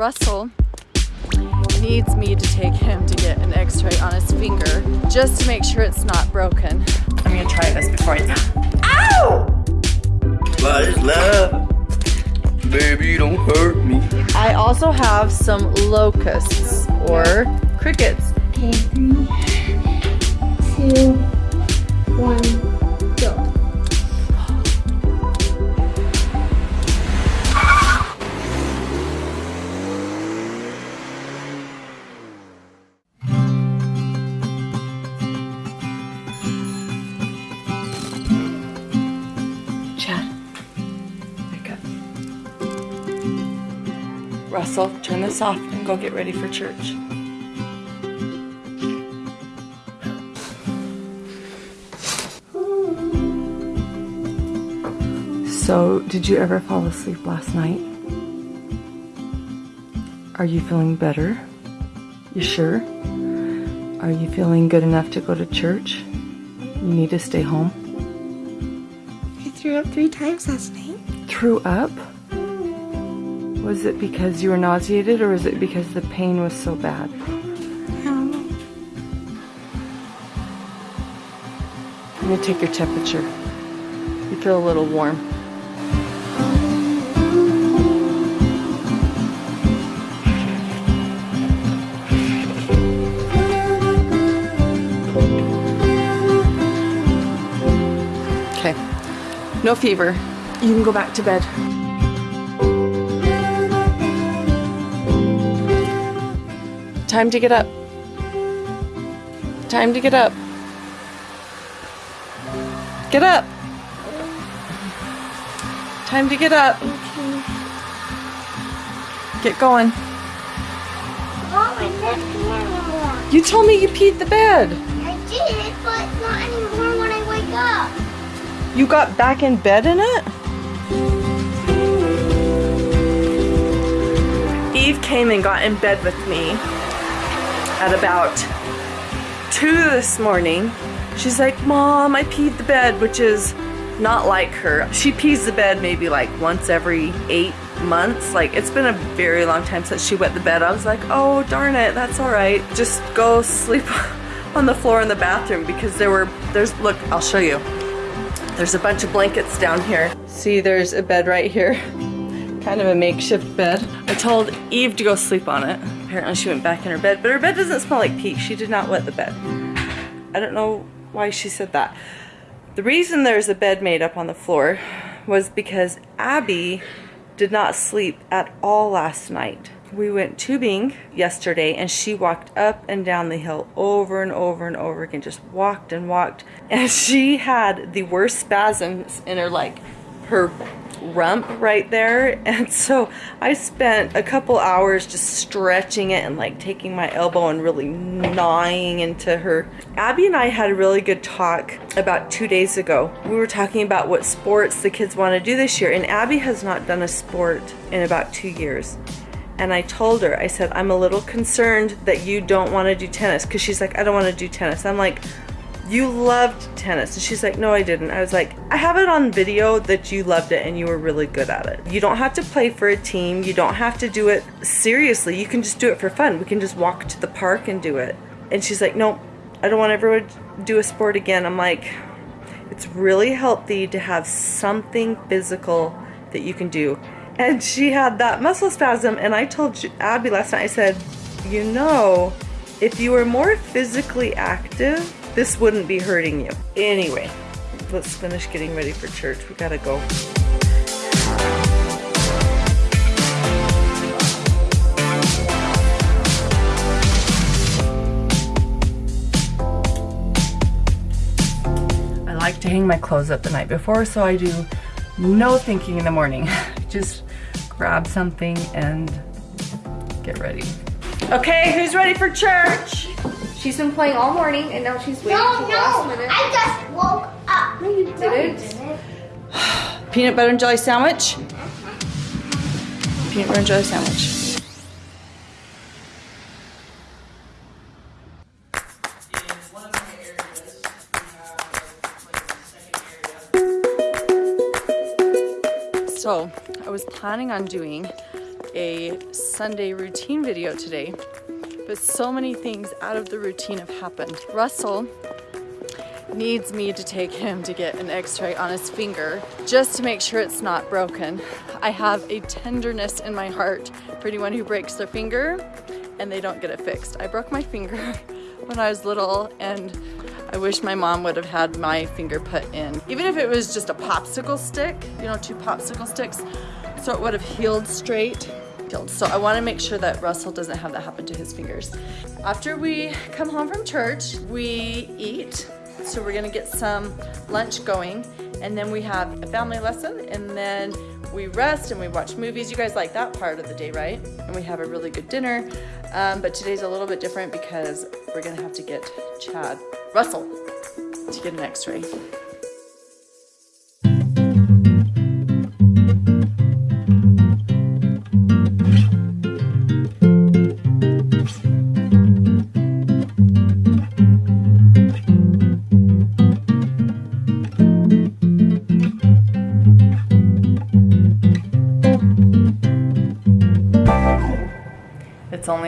Russell needs me to take him to get an x-ray on his finger just to make sure it's not broken. I'm gonna try this before I... Ow! What is love? Baby, don't hurt me. I also have some locusts or crickets. Okay, three, two, one, Russell, turn this off and go get ready for church. So, did you ever fall asleep last night? Are you feeling better? You sure? Are you feeling good enough to go to church? You need to stay home? I threw up three times last night. threw up? Was it because you were nauseated or was it because the pain was so bad? Um. I'm gonna take your temperature. You feel a little warm. Okay, no fever. You can go back to bed. Time to get up. Time to get up. Get up. Time to get up. Get going. Oh, my neck anymore. You told me you peed the bed. I did, but not anymore when I wake up. You got back in bed in it? Eve came and got in bed with me at about 2 this morning. She's like, Mom, I peed the bed, which is not like her. She pees the bed maybe like once every eight months. Like, it's been a very long time since she wet the bed. I was like, oh, darn it, that's all right. Just go sleep on the floor in the bathroom because there were, there's, look, I'll show you. There's a bunch of blankets down here. See, there's a bed right here. Kind of a makeshift bed. I told Eve to go sleep on it. Apparently she went back in her bed, but her bed doesn't smell like pee. She did not wet the bed. I don't know why she said that. The reason there's a bed made up on the floor was because Abby did not sleep at all last night. We went tubing yesterday and she walked up and down the hill over and over and over again, just walked and walked. And she had the worst spasms in her like her rump right there. And so I spent a couple hours just stretching it and like taking my elbow and really gnawing into her. Abby and I had a really good talk about two days ago. We were talking about what sports the kids want to do this year and Abby has not done a sport in about two years. And I told her, I said, I'm a little concerned that you don't want to do tennis because she's like, I don't want to do tennis. I'm like, you loved tennis. And she's like, no, I didn't. I was like, I have it on video that you loved it and you were really good at it. You don't have to play for a team. You don't have to do it seriously. You can just do it for fun. We can just walk to the park and do it. And she's like, no, I don't want everyone to do a sport again. I'm like, it's really healthy to have something physical that you can do. And she had that muscle spasm. And I told Abby last night, I said, you know, if you were more physically active, this wouldn't be hurting you. Anyway, let's finish getting ready for church. We gotta go. I like to hang my clothes up the night before, so I do no thinking in the morning. Just grab something and get ready. Okay, who's ready for church? She's been playing all morning and now she's waiting No, till the no, last minute. I just woke up. No, you didn't. Peanut butter and jelly sandwich? Peanut butter and jelly sandwich. So, I was planning on doing a Sunday routine video today, but so many things out of the routine have happened. Russell needs me to take him to get an x-ray on his finger just to make sure it's not broken. I have a tenderness in my heart for anyone who breaks their finger and they don't get it fixed. I broke my finger when I was little and I wish my mom would have had my finger put in. Even if it was just a popsicle stick, you know, two popsicle sticks, so it would have healed straight. So I want to make sure that Russell doesn't have that happen to his fingers. After we come home from church, we eat. So we're gonna get some lunch going and then we have a family lesson and then we rest and we watch movies. You guys like that part of the day, right? And we have a really good dinner. Um, but today's a little bit different because we're gonna have to get Chad, Russell, to get an x-ray.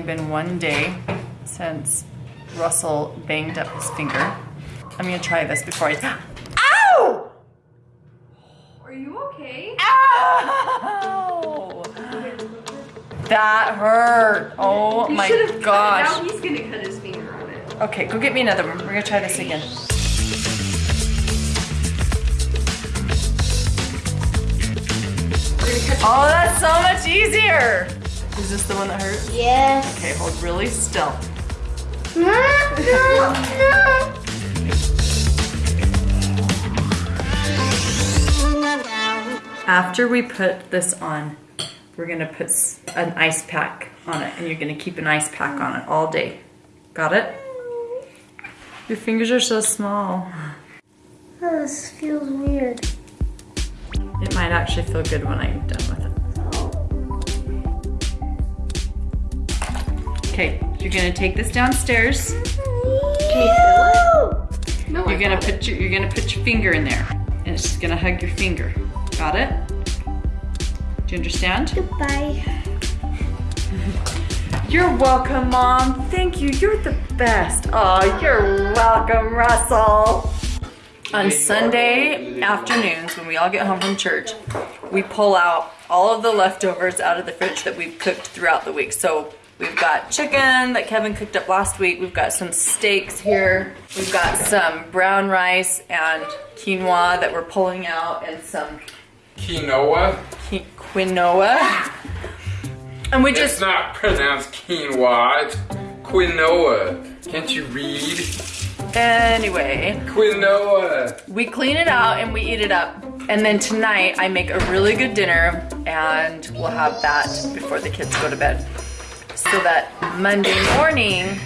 Only been one day since Russell banged up his finger. I'm gonna try this before I. Ow! Are you okay? Ow! That hurt. Oh You my have cut gosh. Now he's gonna cut his finger on it. Okay, go get me another one. We're gonna try this again. Oh, that's so much easier. Is this the one that hurts? Yes. Okay, hold really still. No, no, no. After we put this on, we're gonna put an ice pack on it and you're gonna keep an ice pack on it all day. Got it? Your fingers are so small. Oh, this feels weird. It might actually feel good when I'm done with it. Okay, you're gonna take this downstairs. No, You're I gonna got it. put your you're gonna put your finger in there, and it's just gonna hug your finger. Got it? Do you understand? Goodbye. You're welcome, Mom. Thank you. You're the best. Oh, you're welcome, Russell. On Sunday afternoons, when we all get home from church, we pull out all of the leftovers out of the fridge that we've cooked throughout the week. So we've got chicken that Kevin cooked up last week. We've got some steaks here. We've got some brown rice and quinoa that we're pulling out, and some Quinoa? qui- quinoa. And we just. It's not pronounced quinoa, it's quinoa. Can't you read? anyway. Quinoa. We clean it out and we eat it up. And then tonight I make a really good dinner and we'll have that before the kids go to bed. So that Monday morning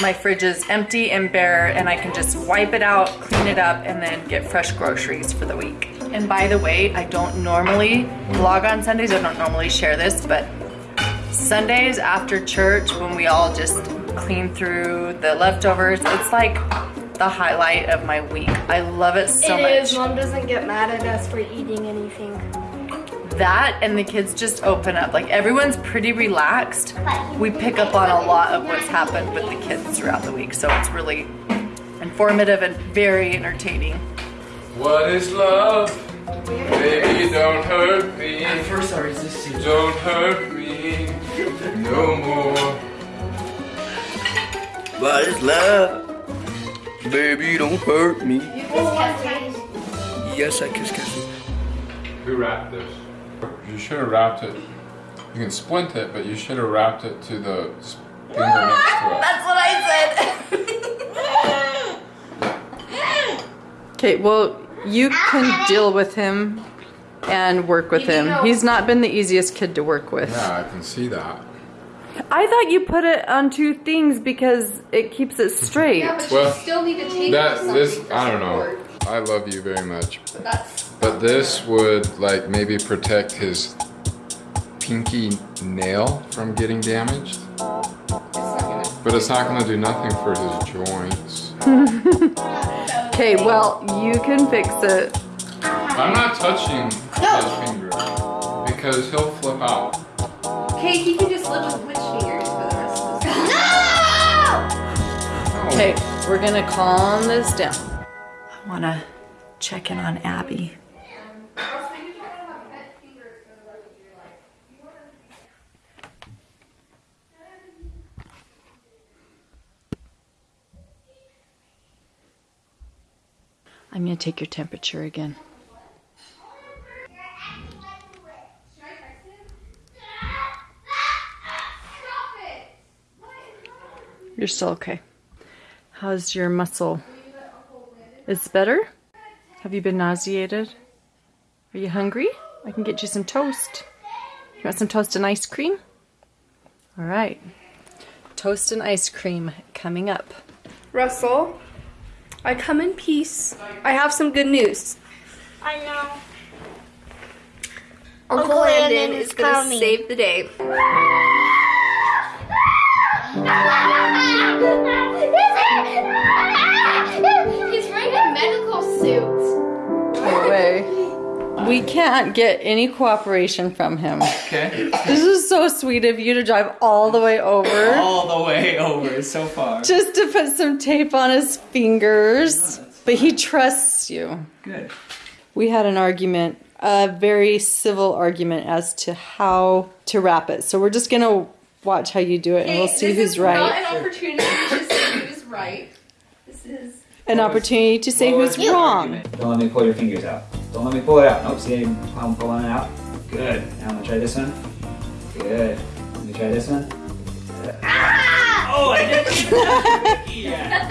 my fridge is empty and bare and I can just wipe it out, clean it up, and then get fresh groceries for the week. And by the way, I don't normally vlog on Sundays, I don't normally share this, but Sundays after church when we all just clean through the leftovers, it's like the highlight of my week. I love it so It much. is. Mom doesn't get mad at us for eating anything. That and the kids just open up. Like everyone's pretty relaxed. We pick up on a lot of what's happened with the kids throughout the week, so it's really informative and very entertaining. What is love? Baby, don't hurt me. First, I resisted. Don't hurt me no more. What is love? Baby, don't hurt me. Yes, I kiss kisses. Who wrapped this? You should have wrapped it. You can splint it, but you should have wrapped it to the finger next to it. That's what I said. okay, well, you can ah, deal with him and work with him. He's not been the easiest kid to work with. Yeah, I can see that. I thought you put it on two things because it keeps it straight. Yeah, but Well, you still need to take That something this I don't know. Support. I love you very much, But that's but this would like maybe protect his pinky nail from getting damaged. it's. But it's not gonna do nothing for his joints. Okay, well, you can fix it. I'm not touching his finger because he'll flip out. Okay, he can just live with witch fingers for the rest of his life. No! Okay, we're gonna calm this down. I wanna check in on Abby. I'm gonna take your temperature again. You're still okay. How's your muscle? Is better? Have you been nauseated? Are you hungry? I can get you some toast. You want some toast and ice cream? All right. Toast and ice cream coming up. Russell, I come in peace. I have some good news. I know. Uncle, Uncle Landon, Landon is is gonna coming. save the day. medical suit. Away. We can't get any cooperation from him. Okay. This is so sweet of you to drive all the way over All the way over so far. just to put some tape on his fingers. But he trusts you. Good. We had an argument, a very civil argument as to how to wrap it. So we're just gonna watch how you do it and we'll see this who's is Not an opportunity to say who's right. This is. An opportunity to say who's was wrong. Don't let me pull your fingers out. Don't let me pull it out. Nope, see I'm pulling it out? Good. Now I'm gonna try this one. Good. Let me try this one. Good. Oh, I didn't yeah.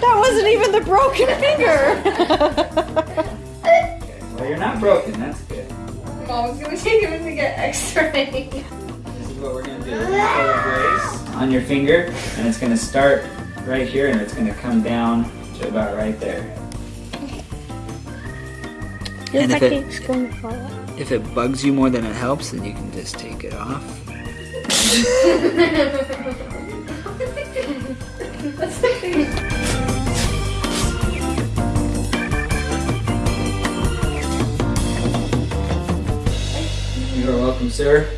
That wasn't even the broken finger. Okay. Well, you're not broken. That's good. Mom's gonna take him to get X-ray. This is what we're gonna do. We're gonna pull the brace on your finger, and it's gonna start right here, and it's gonna come down to about right there. Looks if it- it's going to fall out. If it bugs you more than it helps, then you can just take it off. You're welcome, sir.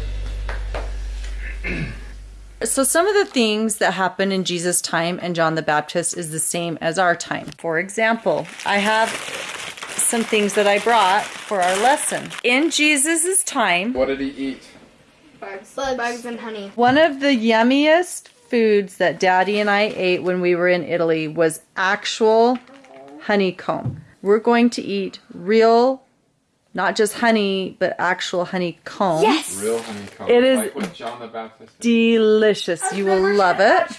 So some of the things that happened in Jesus' time and John the Baptist is the same as our time. For example, I have some things that I brought for our lesson. In Jesus' time, What did he eat? Bugs, bugs and honey. one of the yummiest foods that Daddy and I ate when we were in Italy was actual honeycomb. We're going to eat real, not just honey, but actual honeycomb. Yes. Real honeycomb. It is like what John the Baptist. did. Delicious. You will love it.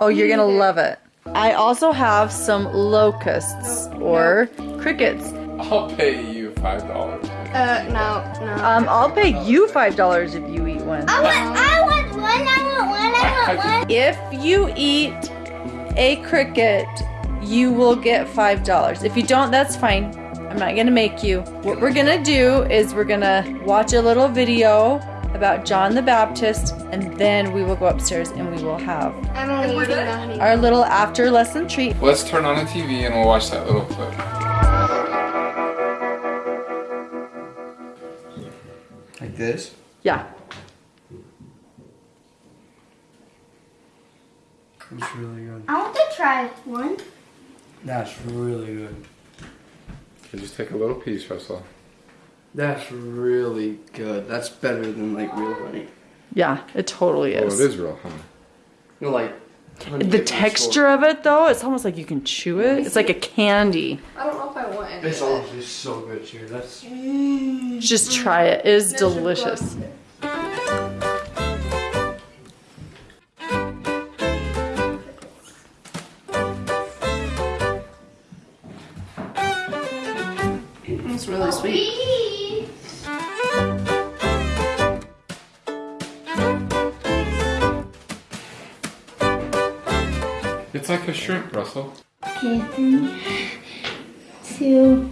Oh, you're gonna love it. I also have some locusts or crickets. I'll pay you five dollars. Uh, no, no. Um, I'll pay you five dollars if you eat one. I want, I want one, I want one, I want one. If you eat a cricket, you will get five dollars. If you don't, that's fine. I'm not gonna make you. What we're gonna do is we're gonna watch a little video about John the Baptist, and then we will go upstairs and we will have I'm only eating the honey. our little after lesson treat. Let's turn on the TV and we'll watch that little clip. Like this? Yeah. It's really good. I want to try one. That's really good. You just take a little piece, Russell. That's really good. That's better than like real honey. Yeah, it totally is. Oh, it is. is real honey. You know, like honey The texture of it, though, it's almost like you can chew it. It's like a candy. I don't know if I want any. It's honestly so good, here. That's Just try it. It is Measure delicious. Shrimp, Russell. Okay, three, two,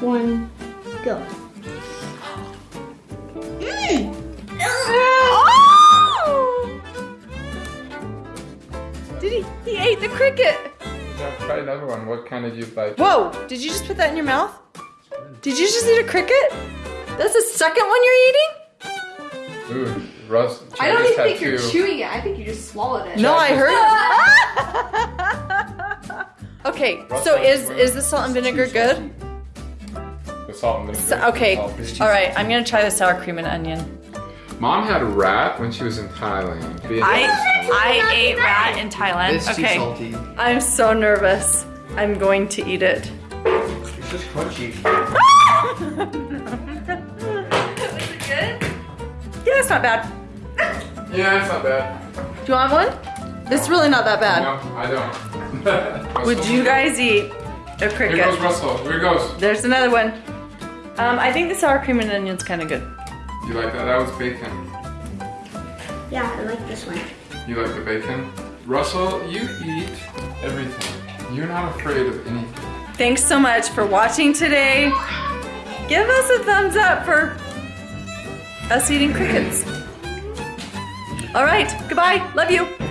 one, go. Did he? He ate the cricket. Yeah, try another one. What kind did you like? Whoa! Did you just put that in your mouth? Did you just eat a cricket? That's the second one you're eating? Ooh, Russ. I don't even think you're two. chewing it. I think you just swallowed it. No, I Chad heard. okay, Russ so is to is the salt and vinegar good? The salt and vinegar. So, okay, all right. I'm gonna try the sour cream and onion. Mom had a rat when she was in Thailand. I I ate rat in Thailand. It's too Okay, salty. I'm so nervous. I'm going to eat it. It's just crunchy. Yeah, it's not bad. Yeah, it's not bad. Do you want one? It's really not that bad. No, I don't. Would you guys eat a Here goes? Russell. Here goes. There's another one. Um, I think the sour cream and onion's kind of good. You like that? That was bacon. Yeah, I like this one. You like the bacon? Russell, you eat everything. You're not afraid of anything. Thanks so much for watching today. Give us a thumbs up for us eating crickets. All right, goodbye. Love you.